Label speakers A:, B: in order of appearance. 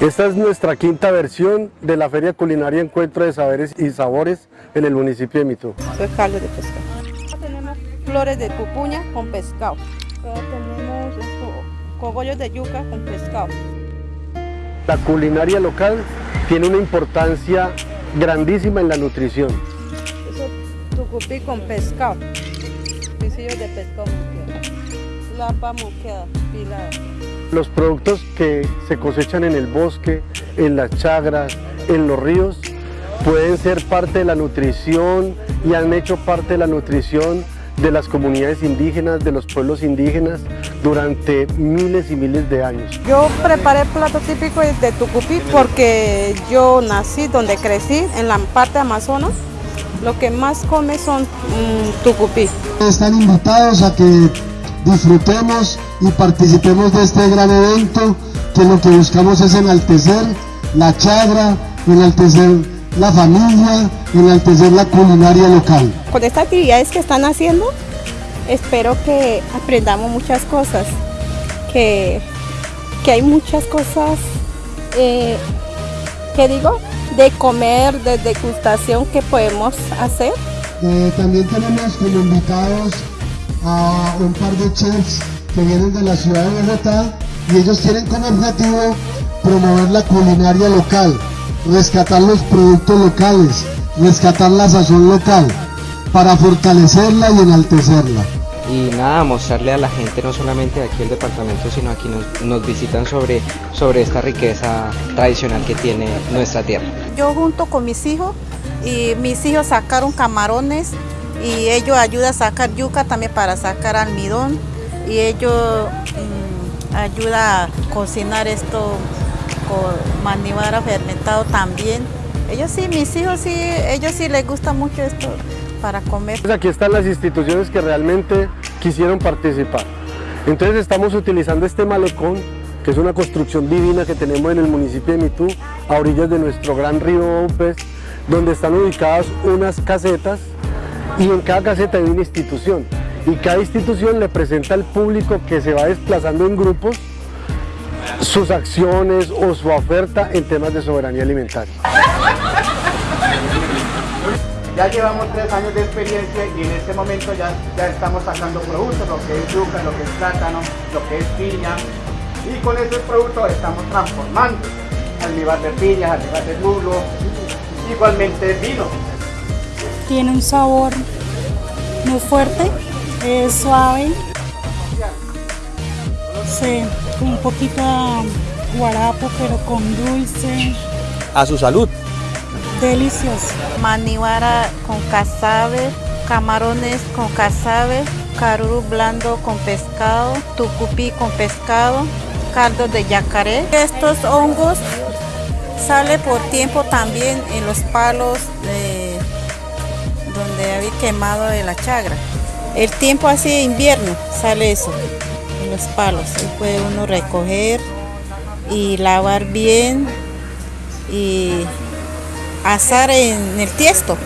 A: Esta es nuestra quinta versión de la Feria Culinaria Encuentro de Saberes y Sabores en el municipio de Mitú.
B: Esto es caldo de pescado. Tenemos flores de pupuña con pescado. Tenemos esto, cogollos de yuca con pescado.
A: La culinaria local tiene una importancia grandísima en la nutrición.
B: Eso tucupí con pescado. Pisillos de pescado moqueado. Lapa moqueada, pilada.
A: Los productos que se cosechan en el bosque, en las chagras, en los ríos, pueden ser parte de la nutrición y han hecho parte de la nutrición de las comunidades indígenas, de los pueblos indígenas durante miles y miles de años.
B: Yo preparé plato típico de Tucupí porque yo nací donde crecí, en la parte Amazonas. Lo que más come son mm, tucupí.
C: Están invitados a que disfrutemos y participemos de este gran evento que lo que buscamos es enaltecer la chagra, enaltecer la familia, enaltecer la culinaria local.
B: Con estas actividades que están haciendo, espero que aprendamos muchas cosas, que, que hay muchas cosas, eh, que digo, de comer, de degustación que podemos hacer.
C: Eh, también tenemos como invitados a un par de chefs que vienen de la ciudad de Bogotá y ellos tienen como objetivo promover la culinaria local, rescatar los productos locales, rescatar la sazón local para fortalecerla y enaltecerla.
D: Y nada, mostrarle a la gente no solamente de aquí el departamento, sino aquí nos, nos visitan sobre, sobre esta riqueza tradicional que tiene nuestra tierra.
B: Yo junto con mis hijos y mis hijos sacaron camarones y ellos ayudan a sacar yuca también para sacar almidón y ellos mm, ayudan a cocinar esto con manivara fermentado también. Ellos sí, mis hijos sí, ellos sí les gusta mucho esto para comer.
A: Pues aquí están las instituciones que realmente quisieron participar. Entonces estamos utilizando este malecón, que es una construcción divina que tenemos en el municipio de Mitú, a orillas de nuestro gran río Opes, donde están ubicadas unas casetas y en cada caseta hay una institución y cada institución le presenta al público que se va desplazando en grupos sus acciones o su oferta en temas de soberanía alimentaria.
E: Ya llevamos tres años de experiencia y en este momento ya, ya estamos sacando productos, lo que es yuca, lo que es plátano, lo que es piña y con esos productos estamos transformando almíbar de piña, almíbar de lulo, igualmente vino.
F: Tiene un sabor muy fuerte, es suave, sí, con un poquito guarapo pero con dulce.
G: A su salud.
F: Delicioso.
B: Maniwara con casabe, camarones con casabe, caruru blando con pescado, tucupí con pescado, caldo de yacaré. Estos hongos sale por tiempo también en los palos de donde había quemado de la chagra. El tiempo así de invierno sale eso los palos. Ahí puede uno recoger y lavar bien y asar en el tiesto.